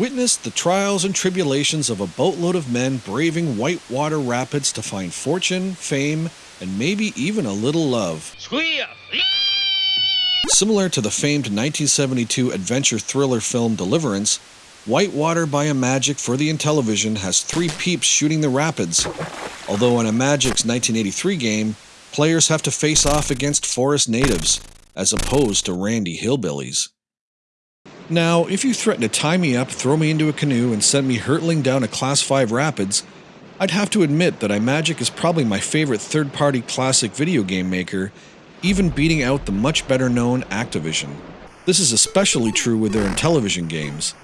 Witness the trials and tribulations of a boatload of men braving whitewater rapids to find fortune, fame, and maybe even a little love. Similar to the famed 1972 adventure thriller film Deliverance, Whitewater by Imagic for the Intellivision has three peeps shooting the rapids, although in Imagic's 1983 game, players have to face off against forest natives, as opposed to randy hillbillies. Now, if you threaten to tie me up, throw me into a canoe, and send me hurtling down a Class 5 rapids, I'd have to admit that Imagic is probably my favorite third party classic video game maker, even beating out the much better known Activision. This is especially true with their Intellivision games.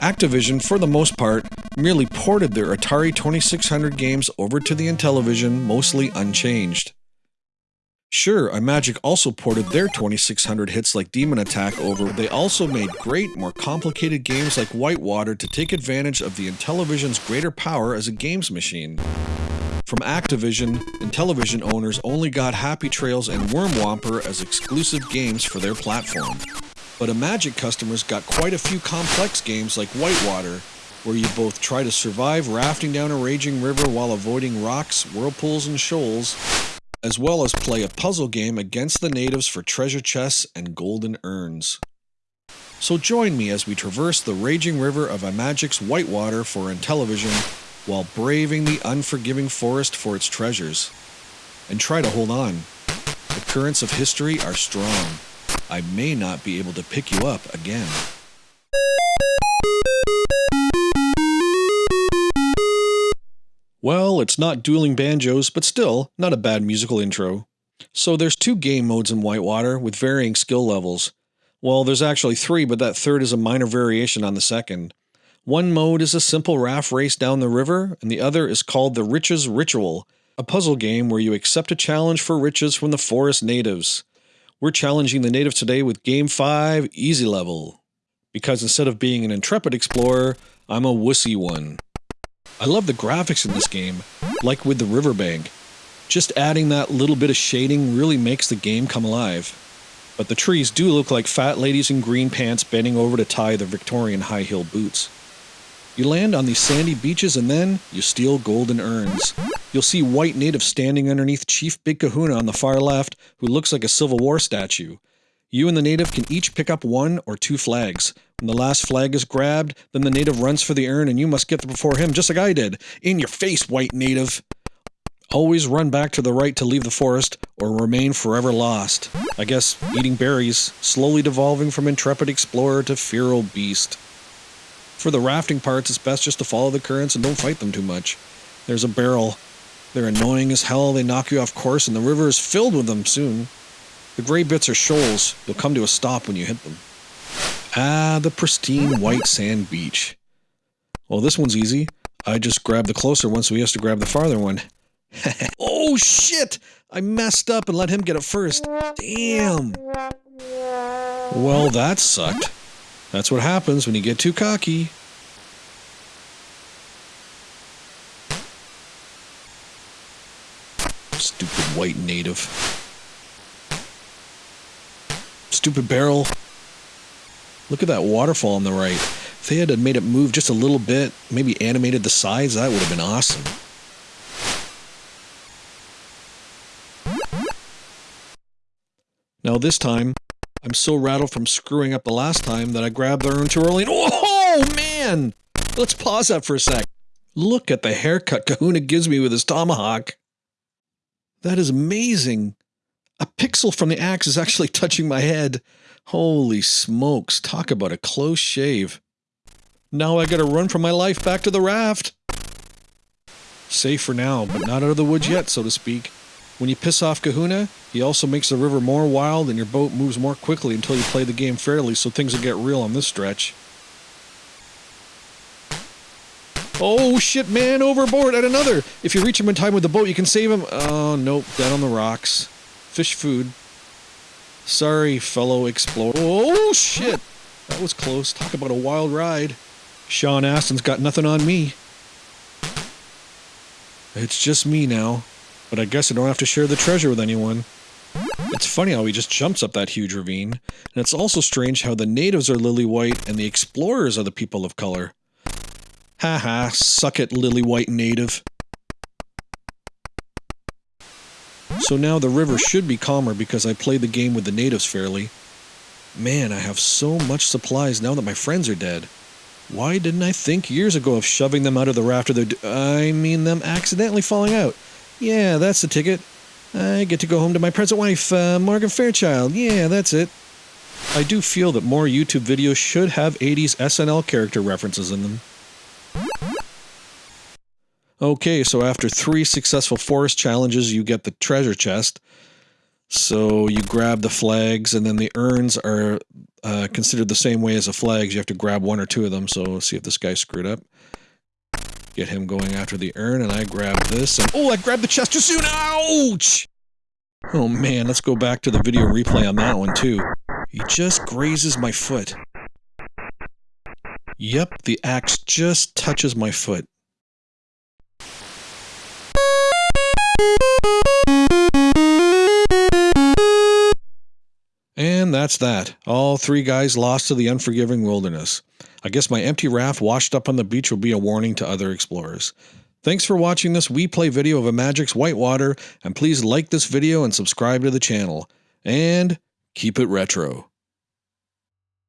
Activision, for the most part, merely ported their Atari 2600 games over to the Intellivision mostly unchanged. Sure, Imagic also ported their 2600 hits like Demon Attack over, they also made great, more complicated games like Whitewater to take advantage of the Intellivision's greater power as a games machine. From Activision, Intellivision owners only got Happy Trails and Worm Whomper as exclusive games for their platform. But Imagic customers got quite a few complex games like Whitewater, where you both try to survive rafting down a raging river while avoiding rocks, whirlpools, and shoals, as well as play a puzzle game against the natives for treasure chests and golden urns. So join me as we traverse the raging river of Imagic's Whitewater for Intellivision while braving the unforgiving forest for its treasures. And try to hold on. The currents of history are strong. I may not be able to pick you up again. It's not dueling banjos, but still, not a bad musical intro. So there's two game modes in Whitewater with varying skill levels. Well, there's actually three, but that third is a minor variation on the second. One mode is a simple raft race down the river, and the other is called the Riches Ritual, a puzzle game where you accept a challenge for riches from the forest natives. We're challenging the natives today with Game 5 Easy Level. Because instead of being an intrepid explorer, I'm a wussy one. I love the graphics in this game, like with the riverbank. Just adding that little bit of shading really makes the game come alive. But the trees do look like fat ladies in green pants bending over to tie their Victorian high heel boots. You land on these sandy beaches and then you steal golden urns. You'll see white natives standing underneath Chief Big Kahuna on the far left, who looks like a Civil War statue. You and the native can each pick up one or two flags. When the last flag is grabbed, then the native runs for the urn and you must get there before him, just like I did. In your face, white native! Always run back to the right to leave the forest, or remain forever lost. I guess eating berries, slowly devolving from intrepid explorer to feral beast. For the rafting parts, it's best just to follow the currents and don't fight them too much. There's a barrel. They're annoying as hell, they knock you off course, and the river is filled with them soon. The gray bits are shoals. You'll come to a stop when you hit them. Ah, the pristine white sand beach. Well, this one's easy. I just grabbed the closer one so he has to grab the farther one. oh shit! I messed up and let him get it first. Damn! Well, that sucked. That's what happens when you get too cocky. Stupid white native. Stupid barrel. Look at that waterfall on the right. If they had made it move just a little bit, maybe animated the sides, that would have been awesome. Now this time, I'm so rattled from screwing up the last time that I grabbed the urn too early oh man! Let's pause that for a sec. Look at the haircut Kahuna gives me with his tomahawk. That is amazing. A pixel from the axe is actually touching my head. Holy smokes, talk about a close shave. Now I gotta run for my life back to the raft. Safe for now, but not out of the woods yet, so to speak. When you piss off Kahuna, he also makes the river more wild and your boat moves more quickly until you play the game fairly, so things will get real on this stretch. Oh shit, man, overboard at another! If you reach him in time with the boat, you can save him. Oh, nope, dead on the rocks. Fish food. Sorry, fellow explorer. Oh, shit! That was close. Talk about a wild ride. Sean Astin's got nothing on me. It's just me now. But I guess I don't have to share the treasure with anyone. It's funny how he just jumps up that huge ravine, and it's also strange how the natives are lily white and the explorers are the people of color. Haha, suck it, lily white native. So now the river should be calmer because I played the game with the natives fairly. Man, I have so much supplies now that my friends are dead. Why didn't I think years ago of shoving them out of the raft of their... I mean them accidentally falling out. Yeah, that's the ticket. I get to go home to my present wife, uh, Morgan Fairchild. Yeah, that's it. I do feel that more YouTube videos should have 80s SNL character references in them. Okay, so after three successful forest challenges, you get the treasure chest. So you grab the flags, and then the urns are uh, considered the same way as the flags. You have to grab one or two of them. So see if this guy screwed up. Get him going after the urn, and I grab this, and oh, I grabbed the chest too soon! Ouch! Oh man, let's go back to the video replay on that one too. He just grazes my foot. Yep, the axe just touches my foot. And that's that. All three guys lost to the unforgiving wilderness. I guess my empty raft washed up on the beach will be a warning to other explorers. Thanks for watching this We Play video of a Imagic's Whitewater, and please like this video and subscribe to the channel. And keep it retro.